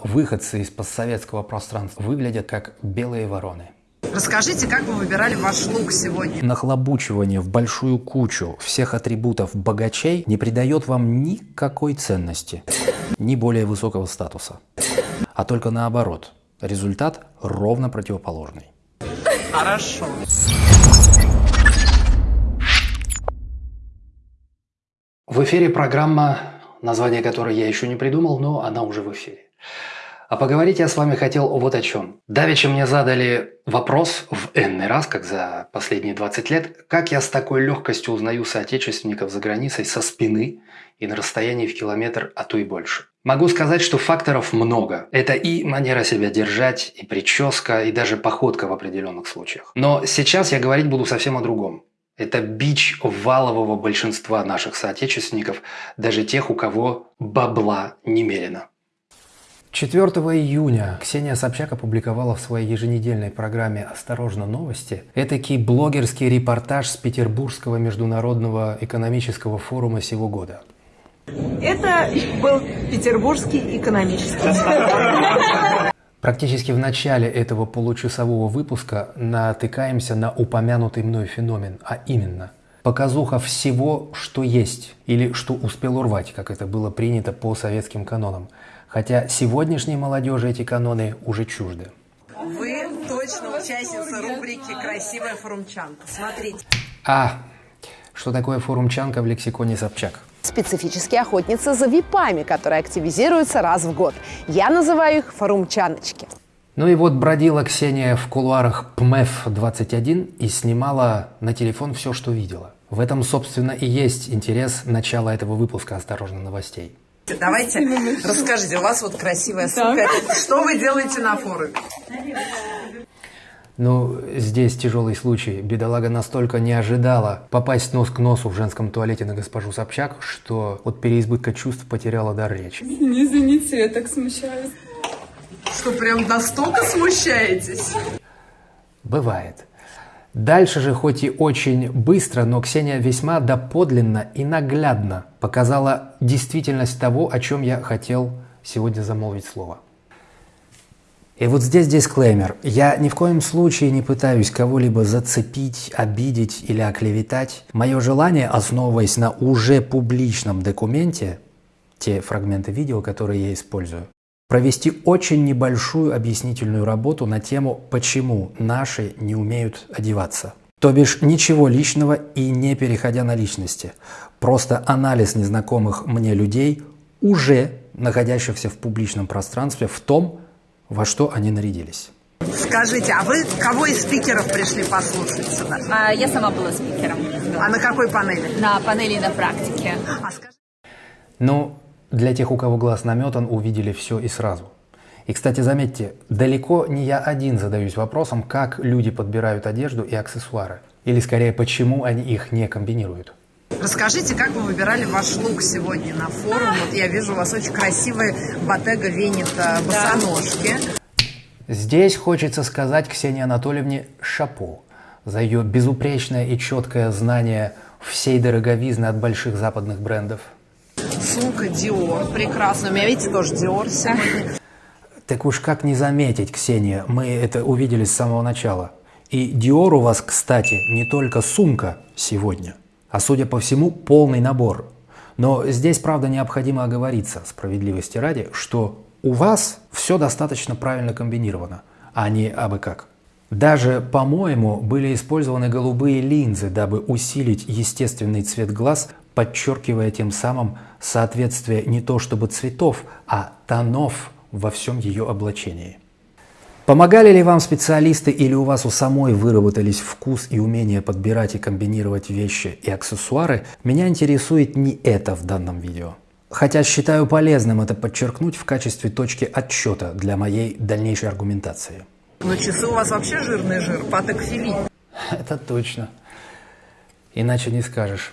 Выходцы из постсоветского пространства выглядят как белые вороны. Расскажите, как вы выбирали ваш лук сегодня? Нахлобучивание в большую кучу всех атрибутов богачей не придает вам никакой ценности, ни более высокого статуса. А только наоборот. Результат ровно противоположный. Хорошо. В эфире программа, название которой я еще не придумал, но она уже в эфире. А поговорить я с вами хотел вот о чем. Давеча мне задали вопрос в энный раз, как за последние 20 лет, как я с такой легкостью узнаю соотечественников за границей со спины и на расстоянии в километр, а то и больше. Могу сказать, что факторов много. Это и манера себя держать, и прическа, и даже походка в определенных случаях. Но сейчас я говорить буду совсем о другом. Это бич валового большинства наших соотечественников, даже тех, у кого бабла немерено. 4 июня Ксения Собчак опубликовала в своей еженедельной программе «Осторожно, новости» этакий блогерский репортаж с Петербургского международного экономического форума сего года. Это был Петербургский экономический Практически в начале этого получасового выпуска натыкаемся на упомянутый мной феномен, а именно показуха всего, что есть, или что успел урвать, как это было принято по советским канонам – Хотя сегодняшней молодежи эти каноны уже чужды. Вы точно участница рубрики «Красивая форумчанка». Смотрите. А, что такое форумчанка в лексиконе Собчак? Специфические охотницы за випами, которые активизируются раз в год. Я называю их форумчаночки. Ну и вот бродила Ксения в кулуарах ПМЭФ-21 и снимала на телефон все, что видела. В этом, собственно, и есть интерес начала этого выпуска «Осторожно, новостей». Давайте расскажите, у вас вот красивая сумка. Что вы делаете на форуме? Ну, здесь тяжелый случай. Бедолага настолько не ожидала попасть нос к носу в женском туалете на госпожу Собчак, что от переизбытка чувств потеряла дар речи. Не извините, я так смущаюсь. Что, прям настолько смущаетесь? Бывает. Дальше же, хоть и очень быстро, но Ксения весьма доподлинно и наглядно показала действительность того, о чем я хотел сегодня замолвить слово. И вот здесь дисклеймер. Я ни в коем случае не пытаюсь кого-либо зацепить, обидеть или оклеветать. Мое желание, основываясь на уже публичном документе, те фрагменты видео, которые я использую, провести очень небольшую объяснительную работу на тему, почему наши не умеют одеваться. То бишь ничего личного и не переходя на личности. Просто анализ незнакомых мне людей, уже находящихся в публичном пространстве, в том, во что они нарядились. Скажите, а вы кого из спикеров пришли послушать сюда? А, я сама была спикером. А на какой панели? На панели на практике. А скажи... Ну, для тех, у кого глаз наметан, увидели все и сразу. И, кстати, заметьте, далеко не я один задаюсь вопросом, как люди подбирают одежду и аксессуары. Или, скорее, почему они их не комбинируют. Расскажите, как вы выбирали ваш лук сегодня на форум? Вот я вижу у вас очень красивые Bottega Veneta босоножки. Здесь хочется сказать Ксении Анатольевне шапо за ее безупречное и четкое знание всей дороговизны от больших западных брендов – Сумка Dior, прекрасно. У меня, видите, тоже Dior сегодня. Так уж как не заметить, Ксения, мы это увидели с самого начала. И Dior у вас, кстати, не только сумка сегодня, а, судя по всему, полный набор. Но здесь, правда, необходимо оговориться, справедливости ради, что у вас все достаточно правильно комбинировано, а не абы как. Даже, по-моему, были использованы голубые линзы, дабы усилить естественный цвет глаз подчеркивая тем самым соответствие не то чтобы цветов, а тонов во всем ее облачении. Помогали ли вам специалисты или у вас у самой выработались вкус и умение подбирать и комбинировать вещи и аксессуары, меня интересует не это в данном видео. Хотя считаю полезным это подчеркнуть в качестве точки отсчета для моей дальнейшей аргументации. Но часы у вас вообще жирный жир, Патек Филипп. Это точно. Иначе не скажешь.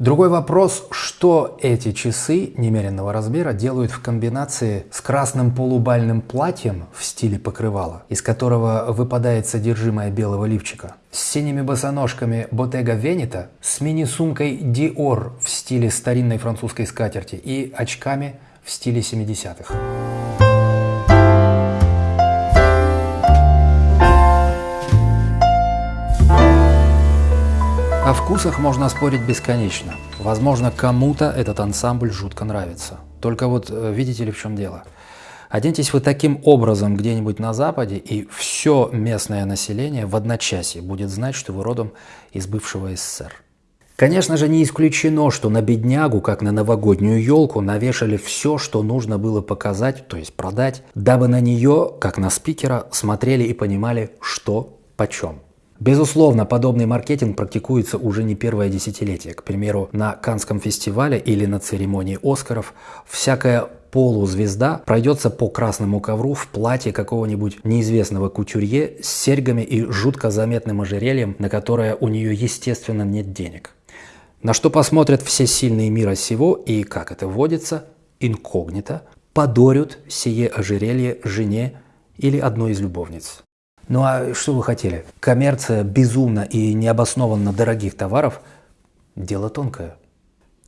Другой вопрос, что эти часы немеренного размера делают в комбинации с красным полубальным платьем в стиле покрывала, из которого выпадает содержимое белого лифчика, с синими босоножками Bottega Veneta, с мини-сумкой Dior в стиле старинной французской скатерти и очками в стиле 70-х. Вкусах можно спорить бесконечно. Возможно, кому-то этот ансамбль жутко нравится. Только вот э, видите ли в чем дело? Оденьтесь вы таким образом где-нибудь на Западе, и все местное население в одночасье будет знать, что вы родом из бывшего СССР. Конечно же, не исключено, что на беднягу, как на новогоднюю елку, навешали все, что нужно было показать, то есть продать, дабы на нее, как на спикера, смотрели и понимали, что почем. Безусловно, подобный маркетинг практикуется уже не первое десятилетие. К примеру, на Канском фестивале или на церемонии Оскаров всякая полузвезда пройдется по красному ковру в платье какого-нибудь неизвестного кутюрье с серьгами и жутко заметным ожерельем, на которое у нее, естественно, нет денег. На что посмотрят все сильные мира сего и, как это водится, инкогнито, подарят сие ожерелье жене или одной из любовниц. Ну а что вы хотели? Коммерция безумно и необоснованно дорогих товаров – дело тонкое.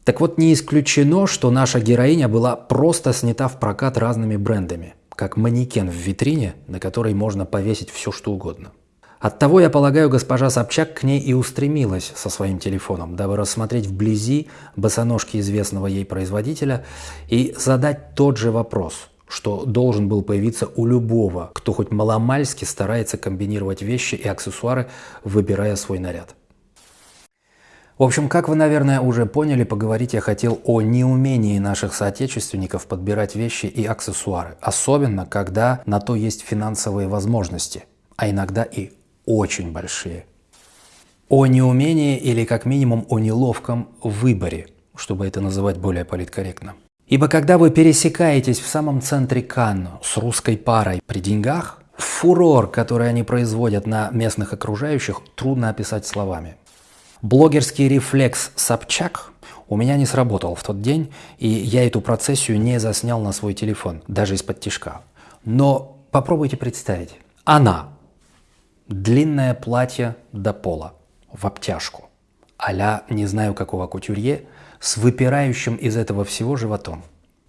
Так вот, не исключено, что наша героиня была просто снята в прокат разными брендами, как манекен в витрине, на которой можно повесить все что угодно. Оттого, я полагаю, госпожа Собчак к ней и устремилась со своим телефоном, дабы рассмотреть вблизи босоножки известного ей производителя и задать тот же вопрос, что должен был появиться у любого, кто хоть маломальски старается комбинировать вещи и аксессуары, выбирая свой наряд. В общем, как вы, наверное, уже поняли, поговорить я хотел о неумении наших соотечественников подбирать вещи и аксессуары, особенно когда на то есть финансовые возможности, а иногда и очень большие. О неумении или как минимум о неловком выборе, чтобы это называть более политкорректно. Ибо когда вы пересекаетесь в самом центре Канну с русской парой при деньгах, фурор, который они производят на местных окружающих, трудно описать словами. Блогерский рефлекс Собчак у меня не сработал в тот день, и я эту процессию не заснял на свой телефон, даже из-под тишка. Но попробуйте представить. Она. Длинное платье до пола, в обтяжку, а не знаю какого кутюрье, с выпирающим из этого всего животом.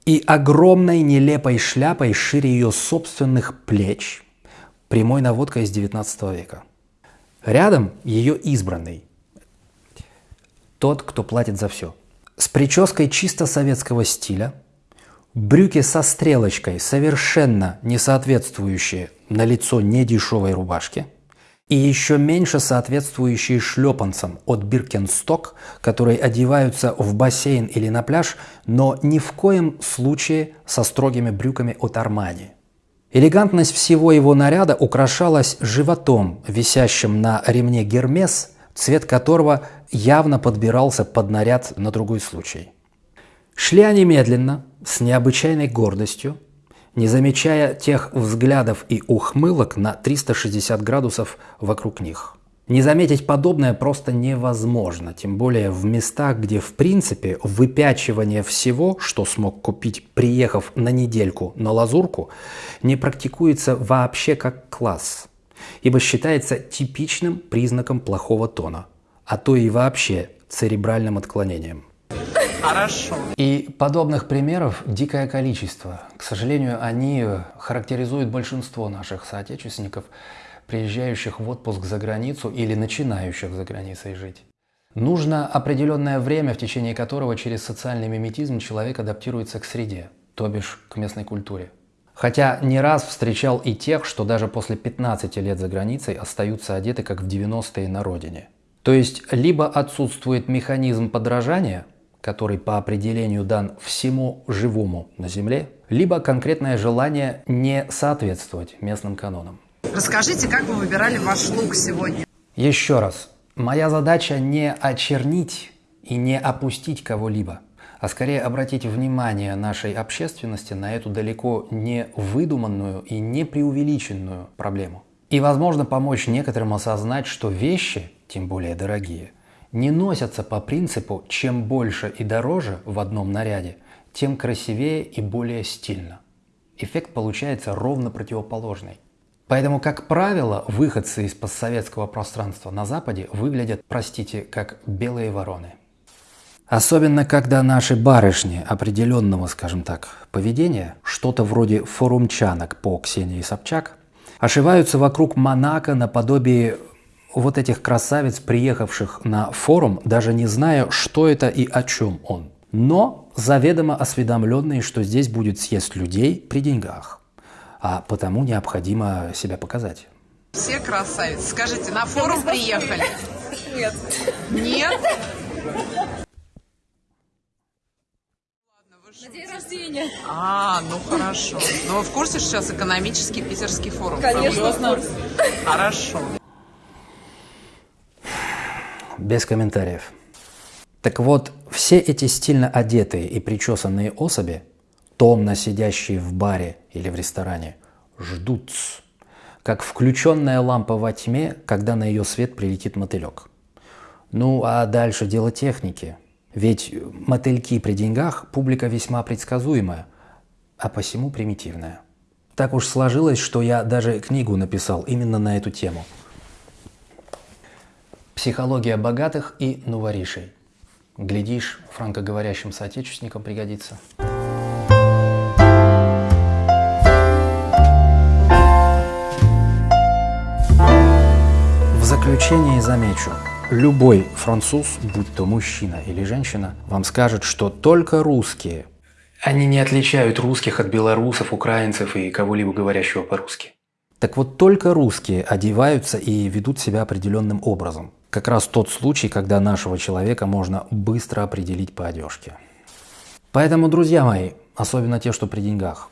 И огромной нелепой шляпой шире ее собственных плеч, прямой наводкой из 19 века. Рядом ее избранный, тот, кто платит за все. С прической чисто советского стиля, брюки со стрелочкой, совершенно не соответствующие на лицо недешевой рубашке, и еще меньше соответствующие шлепанцам от Биркенсток, которые одеваются в бассейн или на пляж, но ни в коем случае со строгими брюками от Армани. Элегантность всего его наряда украшалась животом, висящим на ремне Гермес – цвет которого явно подбирался под наряд на другой случай. Шли они медленно, с необычайной гордостью, не замечая тех взглядов и ухмылок на 360 градусов вокруг них. Не заметить подобное просто невозможно, тем более в местах, где в принципе выпячивание всего, что смог купить, приехав на недельку на лазурку, не практикуется вообще как класс – ибо считается типичным признаком плохого тона, а то и вообще церебральным отклонением. Хорошо. И подобных примеров дикое количество. К сожалению, они характеризуют большинство наших соотечественников, приезжающих в отпуск за границу или начинающих за границей жить. Нужно определенное время, в течение которого через социальный миметизм человек адаптируется к среде, то бишь к местной культуре. Хотя не раз встречал и тех, что даже после 15 лет за границей остаются одеты как в 90-е на родине. То есть либо отсутствует механизм подражания, который по определению дан всему живому на Земле, либо конкретное желание не соответствовать местным канонам. Расскажите, как вы выбирали ваш лук сегодня? Еще раз. Моя задача не очернить и не опустить кого-либо а скорее обратить внимание нашей общественности на эту далеко не выдуманную и не преувеличенную проблему. И, возможно, помочь некоторым осознать, что вещи, тем более дорогие, не носятся по принципу «чем больше и дороже в одном наряде, тем красивее и более стильно». Эффект получается ровно противоположный. Поэтому, как правило, выходцы из постсоветского пространства на Западе выглядят, простите, как белые вороны. Особенно, когда наши барышни определенного, скажем так, поведения, что-то вроде форумчанок по Ксении Собчак, ошиваются вокруг Монако наподобие вот этих красавиц, приехавших на форум, даже не зная, что это и о чем он. Но заведомо осведомленные, что здесь будет съезд людей при деньгах. А потому необходимо себя показать. Все красавицы. Скажите, на форум приехали? Нет. Нет? На день рождения. А, ну хорошо. Но вы в курсе, что сейчас экономический питерский форум? Конечно, проводится? Хорошо. Без комментариев. Так вот, все эти стильно одетые и причесанные особи, томно сидящие в баре или в ресторане, ждут, как включенная лампа во тьме, когда на ее свет прилетит мотылек. Ну а дальше дело техники. Ведь мотыльки при деньгах – публика весьма предсказуемая, а посему примитивная. Так уж сложилось, что я даже книгу написал именно на эту тему. Психология богатых и новоришей. Глядишь, франкоговорящим соотечественникам пригодится. В заключение замечу, любой француз, будь то мужчина или женщина, вам скажет, что только русские. Они не отличают русских от белорусов, украинцев и кого-либо говорящего по-русски. Так вот, только русские одеваются и ведут себя определенным образом. Как раз тот случай, когда нашего человека можно быстро определить по одежке. Поэтому, друзья мои, особенно те, что при деньгах,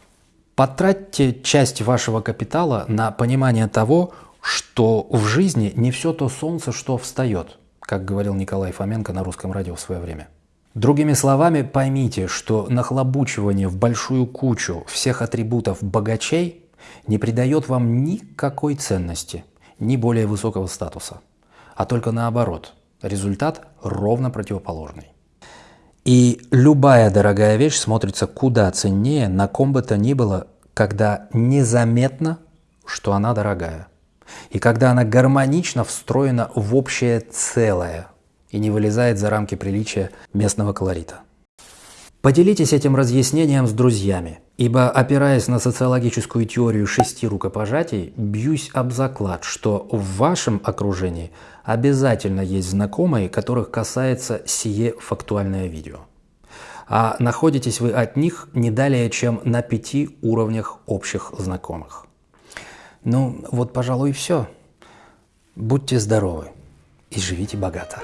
потратьте часть вашего капитала на понимание того, что в жизни не все то солнце, что встает, как говорил Николай Фоменко на русском радио в свое время. Другими словами, поймите, что нахлобучивание в большую кучу всех атрибутов богачей не придает вам никакой ценности, ни более высокого статуса, а только наоборот, результат ровно противоположный. И любая дорогая вещь смотрится куда ценнее на ком бы то ни было, когда незаметно, что она дорогая. И когда она гармонично встроена в общее целое и не вылезает за рамки приличия местного колорита. Поделитесь этим разъяснением с друзьями, ибо, опираясь на социологическую теорию шести рукопожатий, бьюсь об заклад, что в вашем окружении обязательно есть знакомые, которых касается сие фактуальное видео. А находитесь вы от них не далее, чем на пяти уровнях общих знакомых. Ну, вот, пожалуй, и все. Будьте здоровы и живите богато.